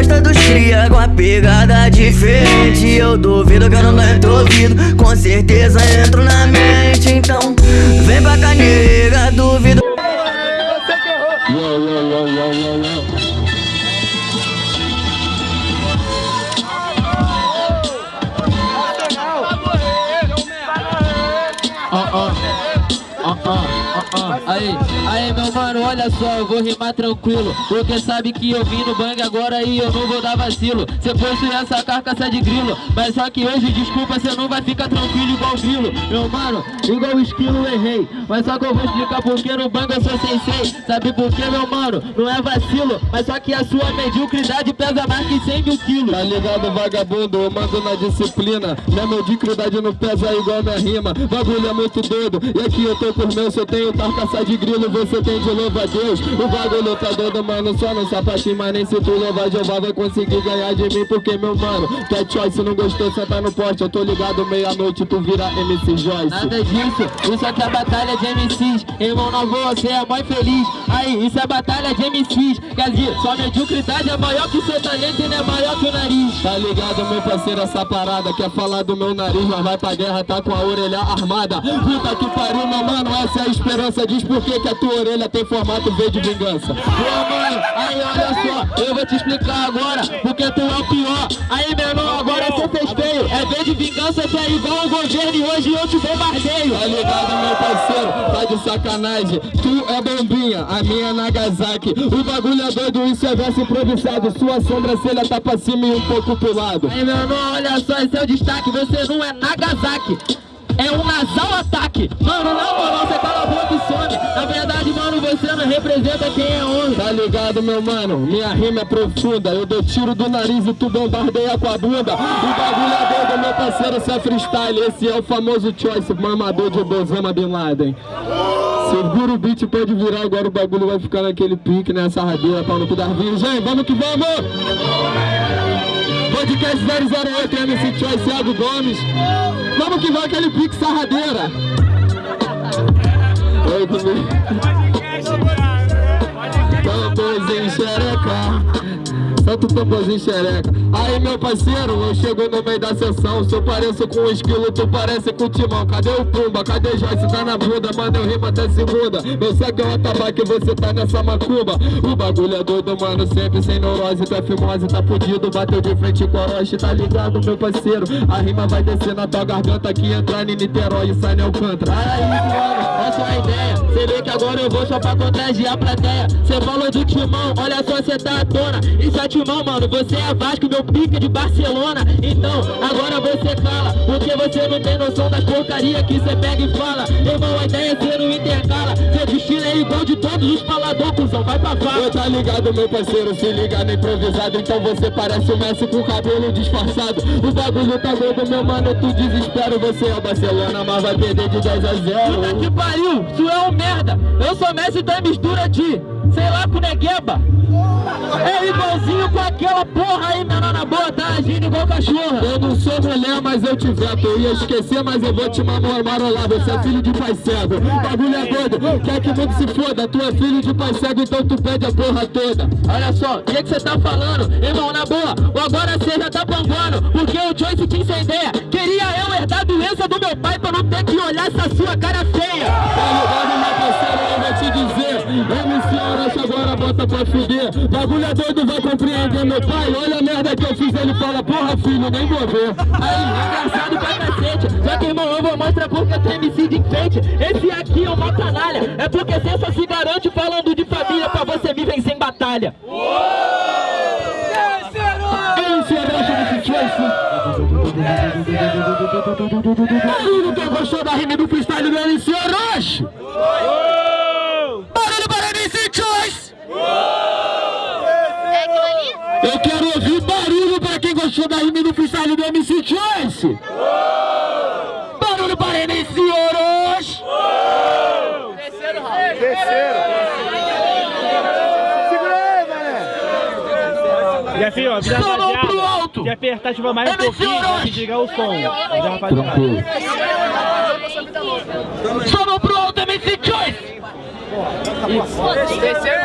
gosta dos cria com a pegada diferente. Eu duvido que eu não entro ouvido Com certeza entro na mente. Então vem pra cá nega, duvido Aí, aí meu mano, olha só, eu vou rimar tranquilo. Porque sabe que eu vim no bang agora e eu não vou dar vacilo. Cê possui essa carcaça de grilo. Mas só que hoje, desculpa, cê não vai ficar tranquilo igual grilo. Meu mano, igual esquilo errei. Mas só que eu vou explicar porque no bang eu sou sensei. Sabe por que, meu mano? Não é vacilo. Mas só que a sua mediocridade pesa mais que 100 mil quilos. Tá ligado, vagabundo? Eu mando na disciplina. Minha mediocridade não pesa igual minha rima. Bagulho é muito doido. E aqui eu tô por meu, eu tenho carcaça de grilo Você tem de louva a Deus. O bagulho tá doido, mano Só no sapatinho, mas nem se tu louvar. Jeová vai conseguir ganhar de mim Porque, meu mano, é choice, não gostou, senta no poste Eu tô ligado, meia-noite, tu vira MC Joyce. Nada disso, isso aqui é batalha de MCs Irmão, não vou, você é mãe feliz Aí, isso é batalha de MCs Quer dizer, sua mediocridade é maior que seu talento e não é maior que o nariz. Tá ligado, meu parceiro, essa parada. Quer falar do meu nariz, mas vai pra guerra, tá com a orelha armada. Puta que pariu, meu mano, essa é a esperança. Diz por que que a tua orelha tem formato V de vingança. Pô, mano, aí olha só, eu vou te explicar agora Porque tu é o pior. Aí, meu irmão, agora você É V de vingança que é igual o governo E hoje eu te bombardeio Tá ligado, meu parceiro? Tá de sacanagem. Tu é bombinha, a minha é Nagasaki. O bagulho é doido, isso é verso improvisado. Sua sobrancelha tá pra cima e um pouco pro lado. Aí, meu irmão, olha só, esse é o destaque Você não é Nagasaki é um nasal ataque Mano, na moral, você cala a boca e some Na verdade, não representa quem é homem Tá ligado, meu mano? Minha rima é profunda. Eu dou tiro do nariz e tu bombardeia com a bunda. O bagulho é doido, meu parceiro, isso é freestyle. Esse é o famoso choice, mamador de Osama Bin Laden. Segura o beat, pode virar, agora o bagulho vai ficar naquele pique, nessa radeira, pau no cu das virgens. Vamos que vamos! Podcast 008, MC Choice, Thiago Gomes. Vamos que vai aquele pique sarradeira. Oi, comigo. Tamborzinho Santo tamborzinho xereca. Aí meu parceiro, eu chego no meio da sessão. Se eu pareço com um esquilo, tu parece com o timão. Cadê o Pumba? Cadê Joyce? Tá na bunda, mano, eu rimo até segunda. Meu sangue é o atabaque, você tá nessa macumba. O bagulho é doido, mano, sempre sem neurose. É fimose, tá fudido, bateu de frente com a Orochi Tá ligado, meu parceiro? A rima vai descer na tua garganta Aqui entrar em Niterói e sai em Alcântara. Aí, mano, essa é a ideia. Cê vê que agora eu vou só pra contagiar a plateia. Cê falou do timão, olha só, cê tá à tona. Isso é timão, mano, você é Vasco, meu pica de Barcelona. Então, agora você cala Porque você não tem noção das porcaria que cê pega e fala. Irmão, a ideia é cê não intercala. Seu destino é igual de todos os palador, cuzão, vai pra fala. Tá ligado, meu parceiro, se liga no improvisado. Então você parece o Messi com o cabelo disfarçado. O bagulho tá doido, meu mano, tu desespero. Você é o Barcelona, mas vai perder de 10 a 0 Puta que pariu, tu é um merda. Eu sou Messi da mistura de, sei lá, com Negueba É igualzinho com aquela porra aí, menor na boa, tá agindo igual cachorra Eu não sou mulher, mas eu te veto. Eu ia esquecer, mas eu vou te marolar Você é filho de pai cego. Bagulho é doido, quer que mundo se foda? Tu é filho de pai cego, então tu pede a porra toda. Olha só, o que que cê tá falando? Irmão, na boa, ou agora cê já tá pambando Porque o Joyce te incendeia. Queria eu herdar a doença do meu pai Pra não ter que olhar essa sua cara feia. Tá ligado, meu parceiro, eu vou te dizer. MC Orochi agora bota pra fuder Bagulho é doido, vai compreender meu pai. Olha a merda que eu fiz, ele fala Porra filho, nem vou ver. Aí, engraçado pra cacete. Só que irmão, eu vou mostrar porque tem MC de enfeite. Esse aqui é uma canalha. É porque só se garante falando de família Pra você me vencer em batalha. Barulho, quem gostou da rima do freestyle do MC Orochi? Barulho para MC Choice! É aquilo ali? Eu quero ouvir gostou da rima do freestyle do MC Choice! Barulho para MC Orochi! Jefinho, avisa a Só mão pro rapaziada. alto! Se apertar, tiver mais um MC pouquinho, desligar o som. Avisa pro alto, MC Choice! Terceiro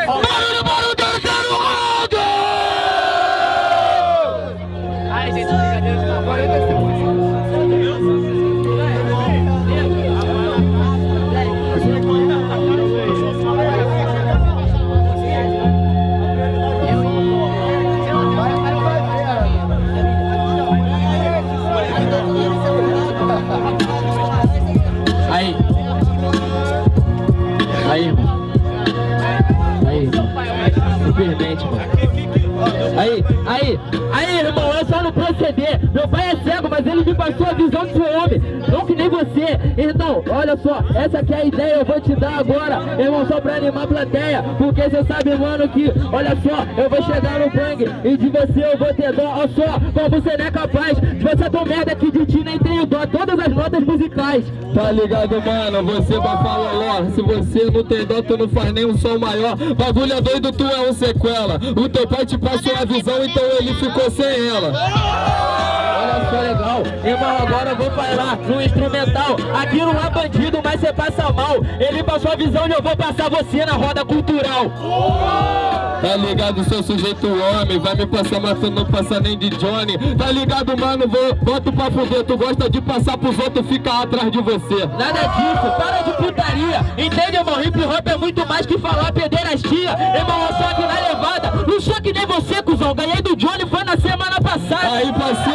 mano. Aí, aí, aí, irmão, é só não proceder. Meu pai é cego, mas ele me passou a visão de homem. Não que nem você. Então, olha só, essa aqui é a ideia, eu vou te dar agora. Irmão, só pra animar a plateia. Porque você sabe, mano, que, olha só, eu vou chegar no bang e de você eu vou ter dó. Olha só, como você não é capaz de você tão merda que de ti nem tenho dó. Todas as notas musicais. Tá ligado, mano? Você vai falar, ó. Se você não tem dó, tu não faz nem um som maior. Bagulho é doido, tu é um sequela. O teu pai te passou a visão, então ele ficou sem ela. Olha só legal, irmão, agora eu vou falar no instrumental. Aqui não é bandido, mas você passa mal. Ele passou a visão e eu vou passar você na roda cultural. Tá ligado, seu sujeito homem? Vai me passar, mas tu não passa nem de Johnny. Tá ligado, mano, vou, boto pra fuder. Tu gosta de passar pros outros, fica atrás de você. Nada disso, para de putaria. Entende, irmão? Hip hop é muito mais que falar pederastia Irmão, eu só aqui na levada. Não sou que nem você, cuzão. Ganhei do Johnny, foi na semana passada. Aí, parceiro,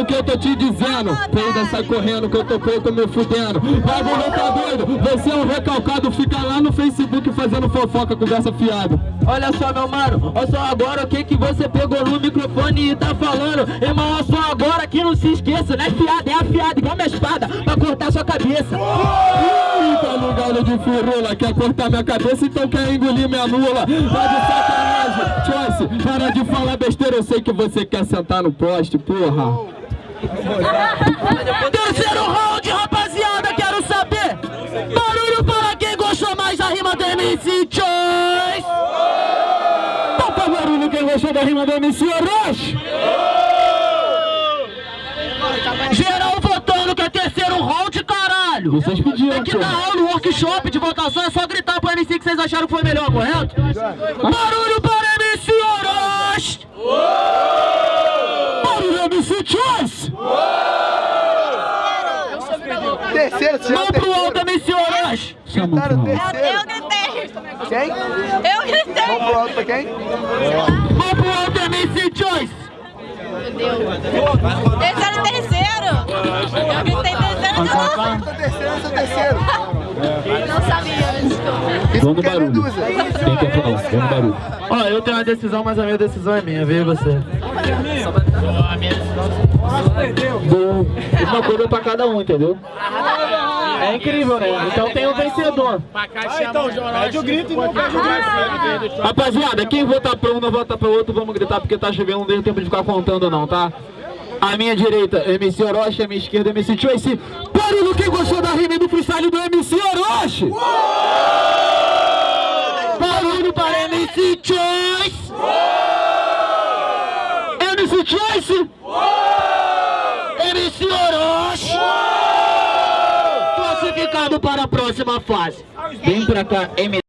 o que eu tô te dizendo? Ainda sai correndo que eu tô pouco me fudendo. Bagulho tá doido, você é um recalcado. Fica lá no Facebook fazendo fofoca, conversa fiada. Olha só, meu mano, olha só agora o que que você pegou no microfone e tá falando. Irmão, olha só agora que não se esqueça Não é fiada, é afiada, igual minha espada Pra cortar sua cabeça. Ih, tá ligado de furula Quer cortar minha cabeça, então quer engolir minha mula Tá de sacanagem, Choice Para de falar besteira, eu sei que você quer sentar no poste, porra Terceiro round, rapaziada, quero saber. Barulho para quem gostou mais da rima do MC Choice Toca barulho quem gostou da rima do MC Orochi. Geral votando que é terceiro round, caralho. Vocês pediram, Tem que dar aula, workshop de votação É só gritar pro MC que vocês acharam que foi melhor, correto? Barulho para MC Orochi Barulho MC Choice Terceiro, você Mão pro alto, MC Orochi Gritaram Eu, terceiro. eu gritei. Quem? Eu gritei. Vamos pro alto pra quem? Mão pro alto, MC Choice Terceiro, terceiro. Eu gritei terceiro de novo. Terceiro, essa terceiro. Não sabia, desculpa. Isso porque é barulho. medusa. Quer falar? Vamos no barulho Ó, eu tenho uma decisão, mas a minha decisão é minha, veio você Bom, uma coisa pra cada um, entendeu? É incrível, né? Então tem um vencedor Pede o grito e não pede o grito. Rapaziada, quem votar pra um não vota pra outro, vamos gritar porque tá chovendo, não deu tempo de ficar contando não, tá? À minha direita, MC Orochi, à minha esquerda, MC Choice. Barulho quem gostou da rima do freestyle do MC Orochi! Barulho para MC Choice MC Choice! MC Orochi Classificado para a próxima fase Vem pra cá, MC